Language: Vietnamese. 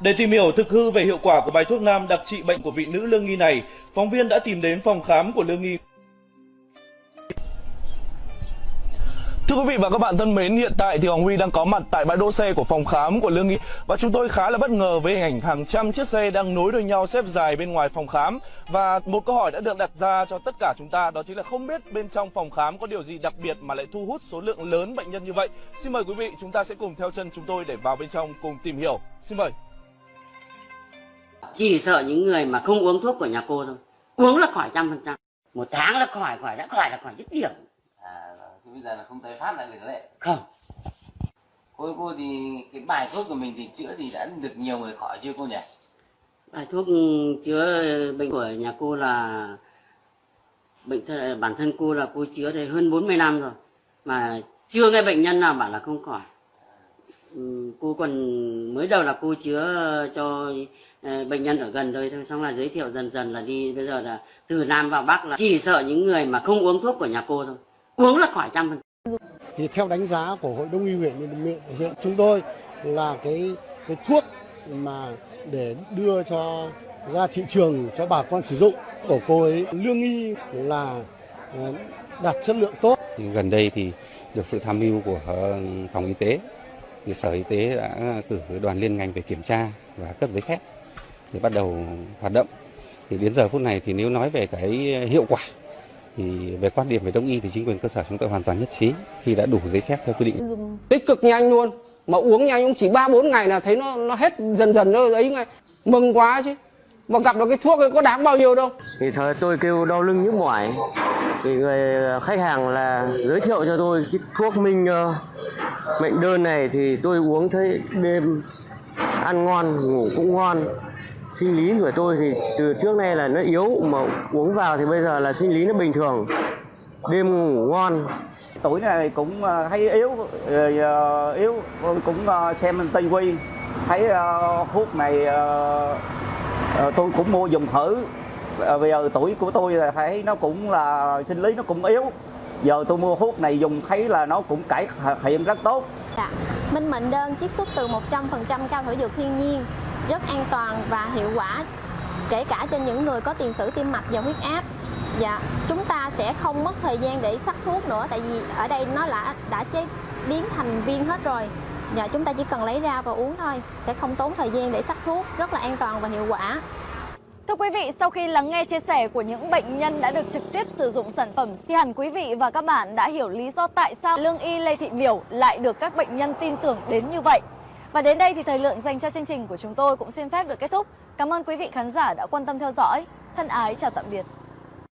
Để tìm hiểu thực hư về hiệu quả của bài thuốc nam đặc trị bệnh của vị nữ lương nghi này, phóng viên đã tìm đến phòng khám của lương nghi. Thưa quý vị và các bạn thân mến, hiện tại thì Hoàng Huy đang có mặt tại bãi đỗ xe của phòng khám của Lương Nghị và chúng tôi khá là bất ngờ với hình ảnh hàng trăm chiếc xe đang nối đuôi nhau xếp dài bên ngoài phòng khám và một câu hỏi đã được đặt ra cho tất cả chúng ta đó chính là không biết bên trong phòng khám có điều gì đặc biệt mà lại thu hút số lượng lớn bệnh nhân như vậy. Xin mời quý vị chúng ta sẽ cùng theo chân chúng tôi để vào bên trong cùng tìm hiểu. Xin mời. Chỉ sợ những người mà không uống thuốc của nhà cô thôi. Uống là khỏi trăm phần trăm. Một tháng là khỏi, khỏi đã khỏi là khỏi dứt điểm. À, thì bây giờ là không tái phát lại được đấy. Không, Cô cô thì cái bài thuốc của mình thì chữa thì đã được nhiều người khỏi chưa cô nhỉ? bài thuốc chữa bệnh của nhà cô là bệnh th- bản thân cô là cô chữa đây hơn 40 năm rồi mà chưa nghe bệnh nhân nào bảo là không khỏi cô còn mới đầu là cô chữa cho ờ, bệnh nhân ở gần đây thôi xong là giới thiệu dần dần là đi bây giờ là từ nam vào bắc là chỉ sợ những người mà không uống thuốc của nhà cô thôi. Uống là khỏi trăm phần thì theo đánh giá của hội đông y huyện huyện, huyện chúng tôi là cái cái thuốc mà để đưa cho ra thị trường cho bà con sử dụng của cô ấy lương y là ờ, đạt chất lượng tốt. Thì gần đây thì được sự tham mưu của ờ, phòng y tế thì sở y tế đã cử đoàn liên ngành về kiểm tra và cấp giấy phép để bắt đầu hoạt động. Thì đến giờ phút này thì nếu nói về cái hiệu quả thì về quan điểm về đông y thì chính quyền cơ sở chúng tôi hoàn toàn nhất trí khi đã đủ giấy phép theo quy định. Tích cực nhanh luôn mà uống nhanh cũng chỉ ba bốn ngày là thấy nó nó hết dần dần nó ấy ngay. Mừng quá chứ mà gặp được cái thuốc ấy có đáng bao nhiêu đâu. Thì thời tôi kêu đau lưng nhức mỏi. Thì người khách hàng là giới thiệu cho tôi cái thuốc minh ờ, mệnh đơn này thì tôi uống thấy đêm ăn ngon, ngủ cũng ngon. Sinh lý của tôi thì từ trước nay là nó yếu, mà uống vào thì bây giờ là sinh lý nó bình thường. Đêm ngủ ngon. Tuổi này cũng ờ, thấy yếu ờ, ờ, yếu. Cũng xem tây quy, thấy thuốc này tôi cũng mua dùng thử. Bây giờ tuổi của tôi là thấy nó cũng là, sinh lý nó cũng yếu giờ tôi mua thuốc này dùng thấy là nó cũng cải thiện rất tốt Dạ. Minh mệnh đơn chiết xuất từ 100% cao thảo dược thiên nhiên, rất an toàn và hiệu quả kể cả trên những người có tiền sử tim mạch và huyết áp. Dạ, chúng ta sẽ không mất thời gian để sắc thuốc nữa tại vì ở đây nó đã đã chế biến thành viên hết rồi. Dạ, chúng ta chỉ cần lấy ra và uống thôi, sẽ không tốn thời gian để sắc thuốc, rất là an toàn và hiệu quả. Thưa quý vị, sau khi lắng nghe chia sẻ của những bệnh nhân đã được trực tiếp sử dụng sản phẩm thì hẳn quý vị và các bạn đã hiểu lý do tại sao Lương Y Lê Thị Miểu lại được các bệnh nhân tin tưởng đến như vậy. Và đến đây thì thời lượng dành cho chương trình của chúng tôi cũng xin phép được kết thúc. Cảm ơn quý vị khán giả đã quan tâm theo dõi. Thân ái chào tạm biệt.